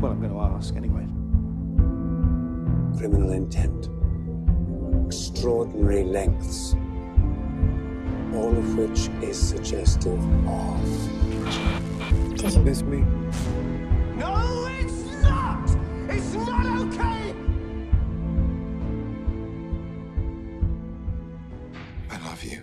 Well, I'm going to ask anyway. Criminal intent. Extraordinary lengths. All of which is suggestive of... Does this mean... No, it's not! It's not okay! I love you.